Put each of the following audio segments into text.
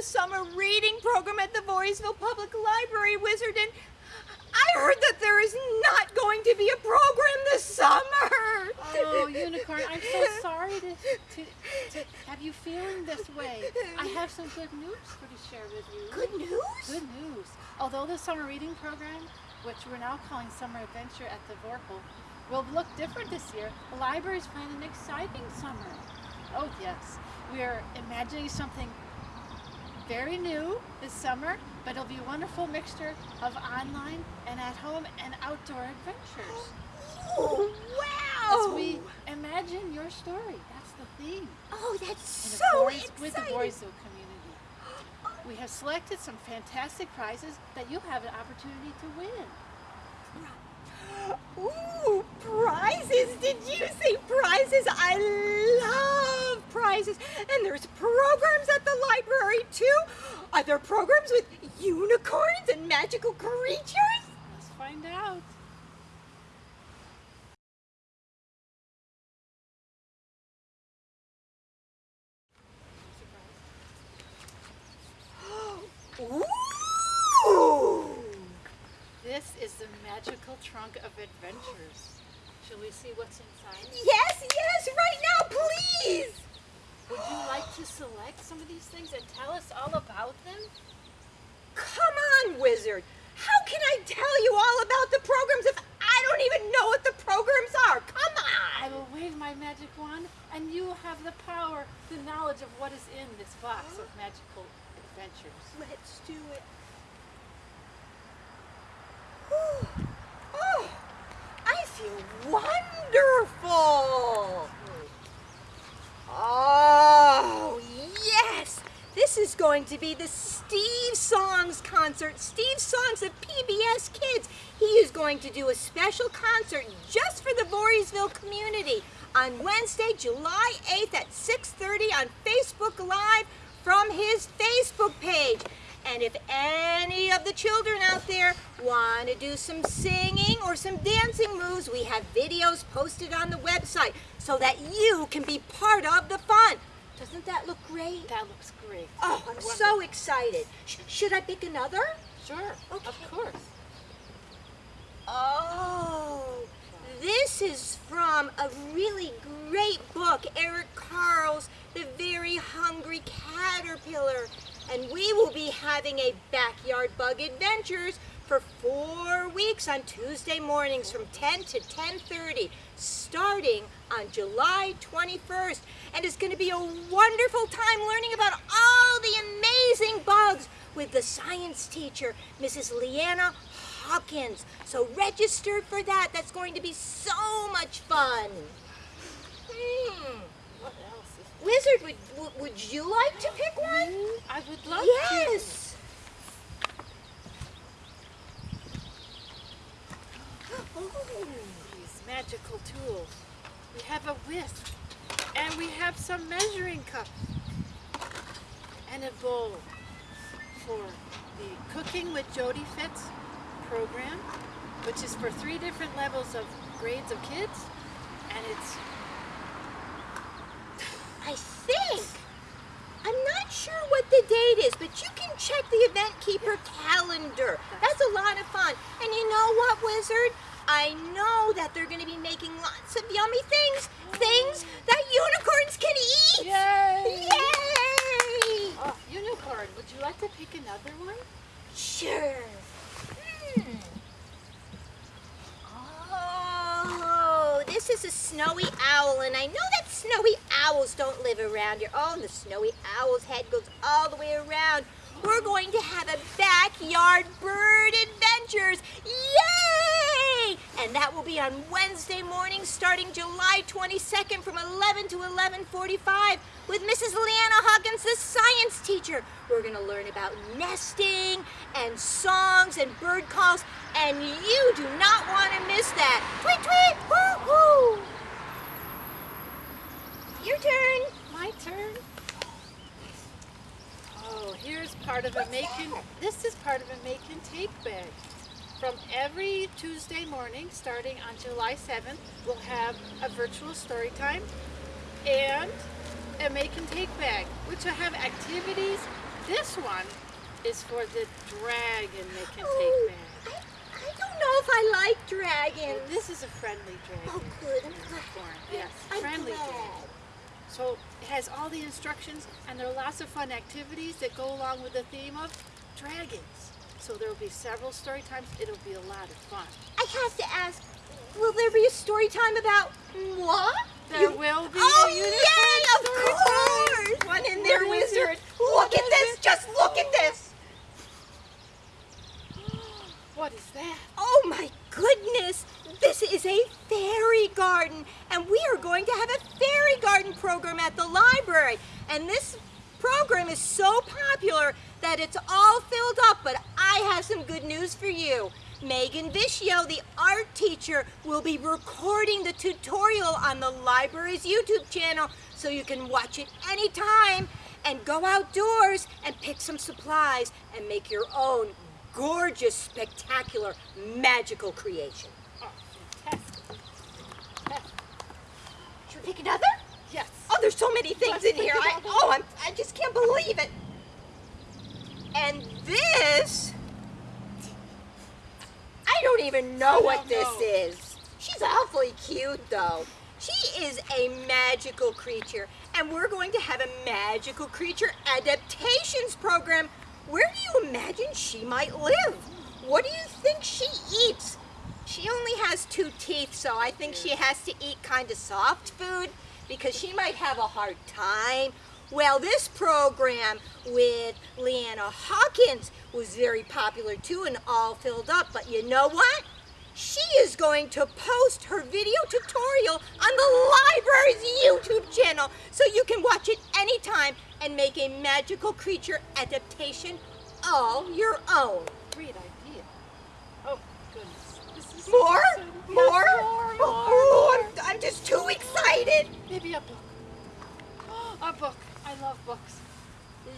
the summer reading program at the Voorheesville Public Library, Wizard, and I heard that there is not going to be a program this summer. Oh, Unicorn, I'm so sorry to, to, to have you feeling this way. I have some good news for to share with you. Good news? Good news. Although the summer reading program, which we're now calling Summer Adventure at the Vorpal, will look different this year, the library is planning an exciting summer. Oh yes, we are imagining something very new this summer, but it'll be a wonderful mixture of online and at home and outdoor adventures. Oh, wow! As we imagine your story. That's the theme. Oh, that's And so course, exciting. with the Voorheesville community. We have selected some fantastic prizes that you'll have an opportunity to win. Ooh, prizes! Did you say prizes? I love prizes. And there's programs at the library too. Are there programs with unicorns and magical creatures? Let's find out. Ooh! This is the magical trunk of adventures. Shall we see what's inside? Yes, yes, right now, please! Would you like to select some of these things and tell us all about them? Come on, wizard. How can I tell you all about the programs if I don't even know what the programs are? Come I on! will wave my magic wand and you have the power, the knowledge of what is in this box of magical adventures. Let's do it. Whew. Oh, I feel wonderful. Oh, yes. This is going to be the Steve Songs concert. Steve Songs of PBS Kids. He is going to do a special concert just for the Voorheesville community on Wednesday, July 8th at 6.30 on Facebook Live from his Facebook page. And if any of the children out there want to do some singing or some dancing moves, we have videos posted on the website so that you can be part of the fun. Doesn't that look great? That looks great. Oh, I'm so excited. Sh- should I pick another? Sure, Okay. of course. Oh, this is from a really great book, Eric Carle's The Very Hungry Caterpillar. And we will be having a backyard bug adventures for four weeks on Tuesday mornings from 10 to 10.30, starting on July 21st. And it's going to be a wonderful time learning about all the amazing bugs with the science teacher, Mrs. Leanna Hawkins. So register for that. That's going to be so much fun. Hmm. What else is Wizard, would, would, you like to pick one? I would love Yes. Oh. These magical tools. We have a whisk, and we have some measuring cups, and a bowl for the Cooking with Jodi Fitz program, which is for three different levels of grades of kids, and it's I think. I'm not sure what the date is, but you can check the event keeper calendar. That's a lot of fun. And you know what, Wizard? I know that they're going to be making lots of yummy things. Things that unicorns can eat. Yay! Yay! Oh, unicorn, would you like to pick another one? Sure. Hmm. Oh, this is a snowy owl, and I know that snowy owls don't live around here. Oh, and the snowy owl's head goes all the way around. We're going to have a backyard bird adventures. Yay! And that will be on Wednesday morning starting July 22nd from 11 to 11:45 with Mrs. Leanna Hawkins, the science teacher. We're going to learn about nesting and songs and bird calls, and you do not want to miss that. Tweet tweet! Woo woo! Your turn. My turn. Oh, here's part of a make and this is part of a make and take bag. From every Tuesday morning, starting on July 7th, we'll have a virtual story time and a make and take bag, which will have activities this one is for the dragon they can Oh, take back. I, I don't know if I like dragons. This is a friendly dragon. Oh, good. I'm glad. Yes, I'm friendly glad. dragon. So it has all the instructions and there are lots of fun activities that go along with the theme of dragons. So there will be several story times. It'll be a lot of fun. I have to ask, will there be a story time about moi? There You- will be Oh, yay, of course! One in there, What wizard. Look at this. it? Just look at this. What is that? Oh my goodness! This is a fairy garden, and we are going to have a fairy garden program at the library. And this program is so popular that it's all filled up, but I have some good news for you. Megan Vishio, the art teacher, will be recording the tutorial on the library's YouTube channel so you can watch it anytime and go outdoors and pick some supplies and make your own gorgeous, spectacular, magical creation. Oh, fantastic. Fantastic. Should we pick another? Yes. Oh, there's so many things in here. I, oh, I'm, I just can't believe it. And this, don't even know I what this know. is. She's awfully cute, though. She is a magical creature, and we're going to have a magical creature adaptations program. Where do you imagine she might live? What do you think she eats? She only has two teeth, so I think she has to eat kind of soft food because she might have a hard time. Well, this program with Leanna Hawkins was very popular too and all filled up. But you know what? She is going to post her video tutorial on the library's YouTube channel so you can watch it anytime and make a magical creature adaptation all your own. Great idea. Oh, goodness. This is so More? More? more, more, Oh, more. I'm, I'm just too excited. Maybe a book. A book. I love books.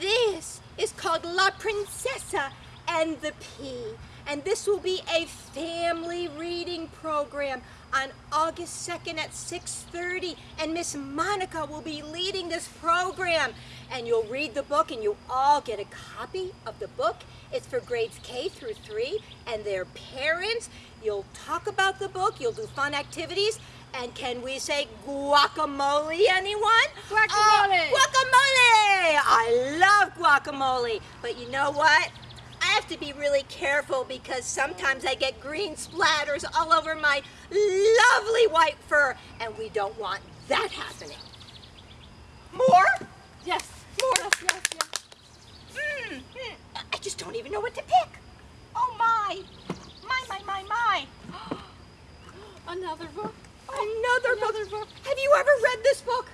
This is called La Princesa and the Pea. And this will be a family reading program on August 2nd at 6.30. And Miss Monica will be leading this program. And you'll read the book and you all get a copy of the book. It's for grades K through 3 and their parents. You'll talk about the book. You'll do fun activities. And can we say guacamole, anyone? Guacamole. Uh, guacamole! I love guacamole. But you know what? I have to be really careful because sometimes I get green splatters all over my lovely white fur, and we don't want that happening. More? Yes. More? Yes, yes, yes. Mm, mm. I just don't even know what to pick. Oh my! My, my, my, my! Another book? Another, Another book. book. Have you ever read this book?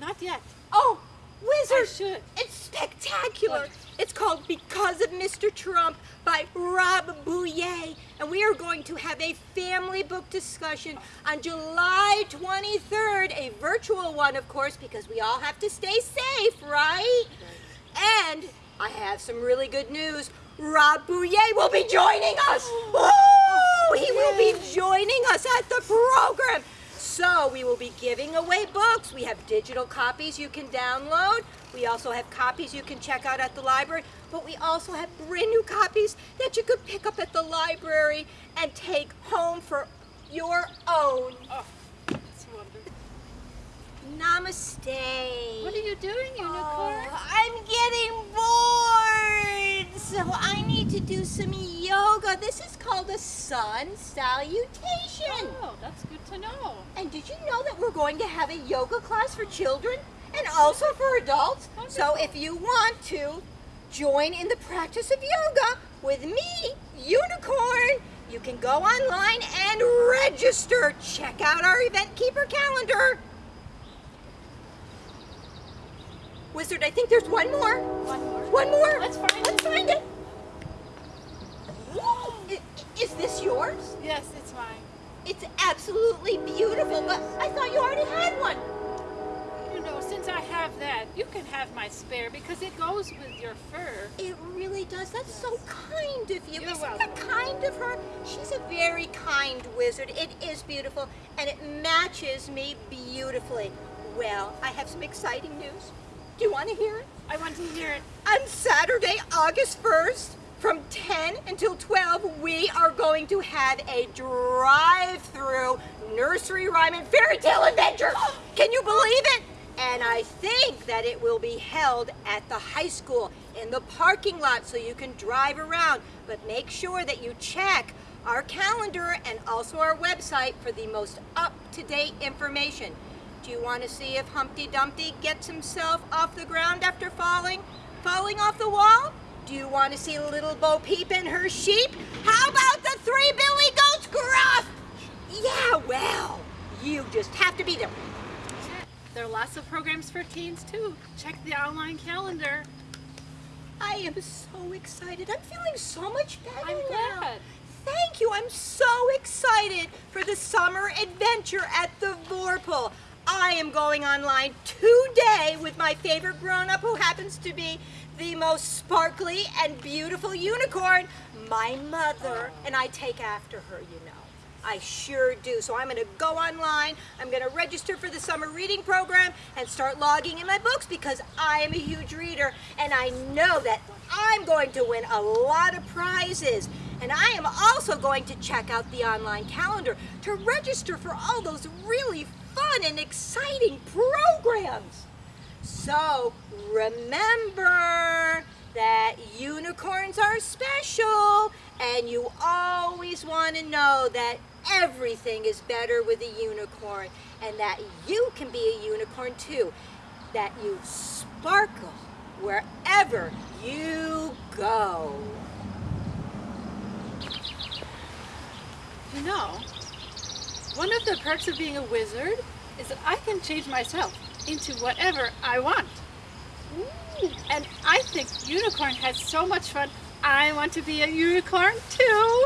Not yet. Oh, I Wizard! should. It's spectacular. What? It's called Because of Mr. Terupt by Rob Buyea. And we are going to have a family book discussion on July 23rd, a virtual one, of course, because we all have to stay safe, right? And I have some really good news. Rob Buyea will be joining us. Oh, he will be joining us at the program. So we will be giving away books. We have digital copies you can download. We also have copies you can check out at the library. But we also have brand new copies that you could pick up at the library and take home for your own. Oh, that's wonderful. Namaste. What are you doing, unicorn? Oh, I'm getting bored. So I need to do some yoga. This is called a sun salutation. Oh, that's good to know. And did you know that we're going to have a yoga class for children and also for adults? So if you want to join in the practice of yoga with me, Unicorn, you can go online and register. Check out our Event Keeper calendar. Wizard, I think there's one more. One more. One more. Let's find Let's it. find it. Is this yours? Yes, it's mine. It's absolutely beautiful, but I thought you already had one. You know, since I have that, you can have my spare because it goes with your fur. It really does. That's so kind of you. You're Isn't that welcome. kind of her? She's a very kind wizard. It is beautiful, and it matches me beautifully. Well, I have some exciting news. Do you want to hear it? I want to hear it. On Saturday, August 1st, from 10 until 12, we are going to have a drive-through nursery rhyme and fairy tale adventure. Can you believe it? And I think that it will be held at the high school in the parking lot so you can drive around. But make sure that you check our calendar and also our website for the most up-to-date information. Do you want to see if Humpty Dumpty gets himself off the ground after falling? Falling off the wall? Do you want to see Little Bo Peep and her sheep? How about the three Billy Goats gruff? Yeah, well, you just have to be there. There are lots of programs for teens too. Check the online calendar. I am so excited. I'm feeling so much better I'm now. glad. Thank you. I'm so excited for the summer adventure at the Vorpal. I am going online today my favorite grown-up who happens to be the most sparkly and beautiful unicorn, my mother, and I take after her, you know. I sure do. So I'm going to go online. I'm going to register for the summer reading program and start logging in my books because I am a huge reader and I know that I'm going to win a lot of prizes. And I am also going to check out the online calendar to register for all those really fun and exciting programs. So remember that unicorns are special and you always want to know that everything is better with a unicorn and that you can be a unicorn too. That you sparkle wherever you go. You know, one of the perks of being a wizard is that I can change myself into whatever I want. And I think unicorn has so much fun. I want to be a unicorn too.